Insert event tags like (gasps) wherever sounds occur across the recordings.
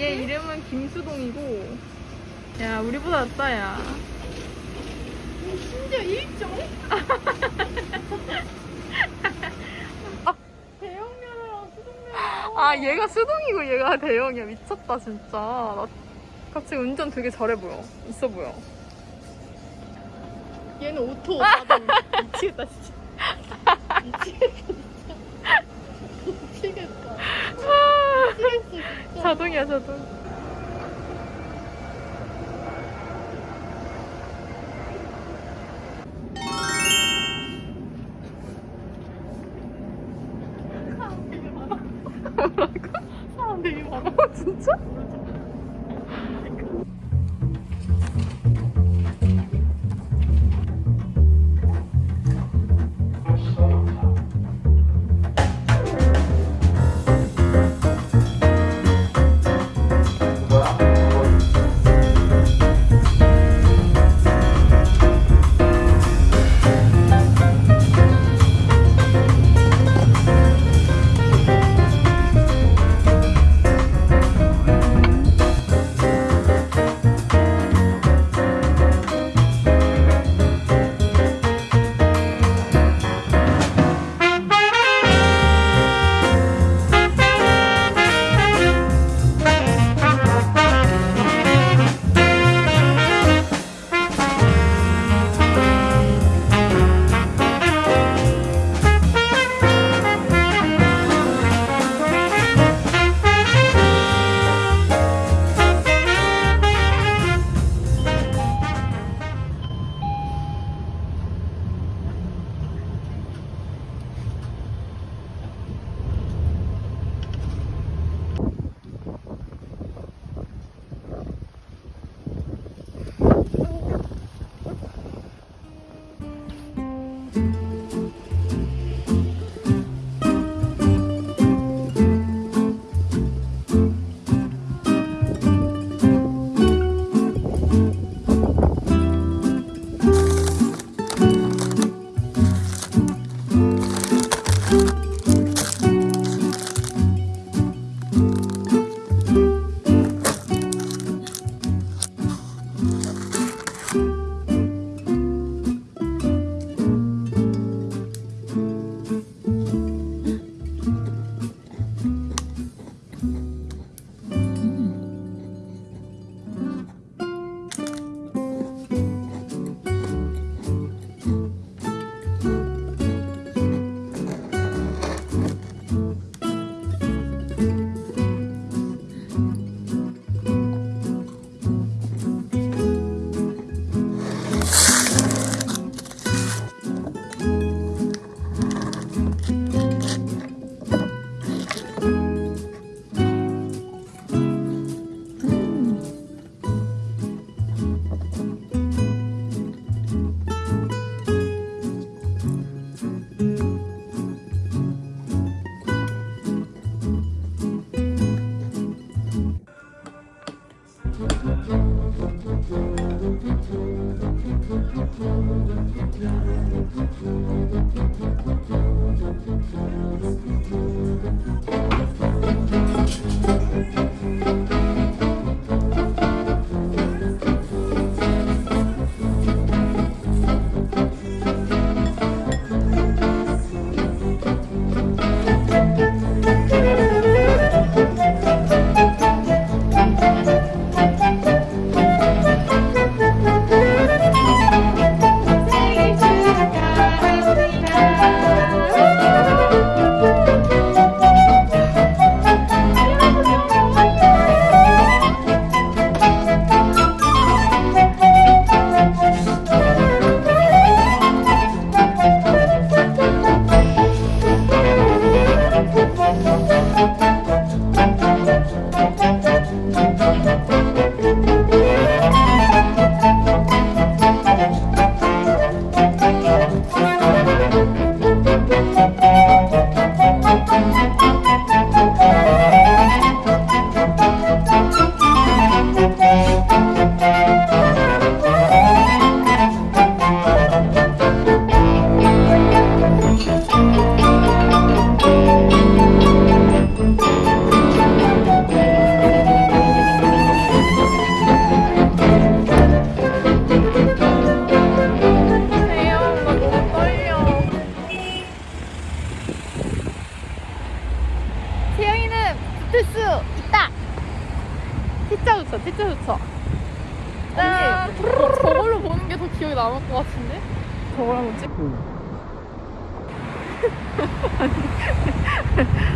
얘 이름은 김수동이고 야 우리보다 낫다 야 심지어 일정? (laughs) 대형면이랑 수동면. 아 얘가 수동이고 얘가 대형이야 미쳤다 진짜 나 갑자기 운전 되게 잘해 보여 있어 보여 얘는 오토 자동. 미치겠다 진짜. (laughs) 미치겠다 진짜. 미치겠다. 미치겠어 진짜. 자동이야 자동 사람 되게 많아. 어 (laughs) 진짜? 붙을 수 있다. 붙여, T자 붙여. 짠! 언니, 저- 저걸로 보는 게 더 기억에 남을 것 같은데? 저걸 한번 찍. (laughs)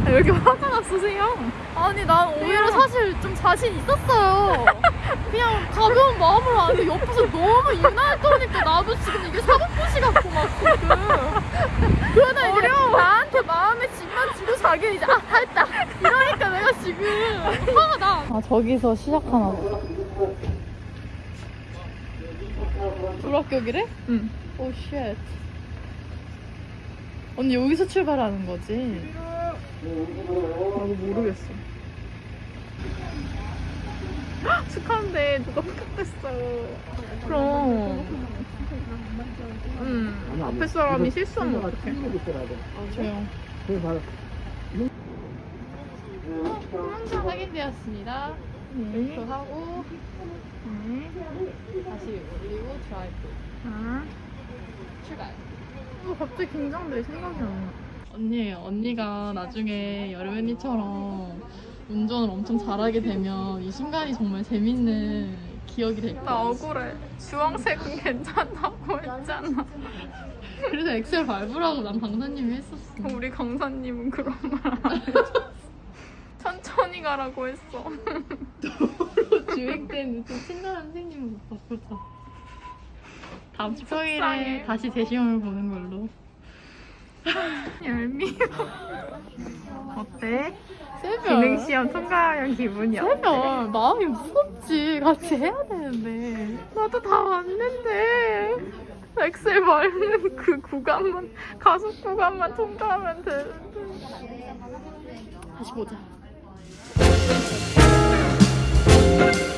왜 이렇게 화가 났으세요? 아니, 난 오히려 사실 좀 자신 있었어요. 그냥 가벼운 마음으로 하는데 옆에서 너무 유난히 떠니까 나도 지금 이게 사법고시 같고 막 지금. 그러다 이제 나한테 마음에 짐만 지고 자기는 이제 아, 다 했다. 이러니까 지금 화가 나. 아, 저기서 시작하나 보다. 불합격이래? 응. 오, shit. 언니 여기서 출발하는 거지? 나도 모르겠어. 헉, (gasps) 축하한데 누가 합격됐어. 그럼. 응. 앞에 사람이 실수하면 어떡해. 아, 조용. 항상 확인되었습니다. 네. 그 하고 네. 다시 올리고 드라이브 아. 출발. 어, 갑자기 긴장돼. 생각이 안 나. 언니 언니가 나중에 여름 언니처럼 운전을 엄청 잘하게 되면 이 순간이 정말 재밌는 기억이 될나 거야. 억울해. 주황색은 괜찮다고 (laughs) 했잖아. 그래서 엑셀 밟으라고 난 강사님이 했었어. 우리 강사님은 그런 말 안. 천천히 (laughs) 가라고 했어. 주행 때는 좀 친절한 선생님을 못 바꾸자. 다음 주 속상해. 토요일에 다시 재시험을 보는 걸로. (laughs) 얄미워. 어때? 세별. 기능 시험 통과한 기분이 어때? 세별. 마음이 무섭지. 같이 해야 되는데. 나도 다 왔는데 엑셀 밟는 그 구간만 가속 구간만 통과하면 되는데 다시 보자. Thank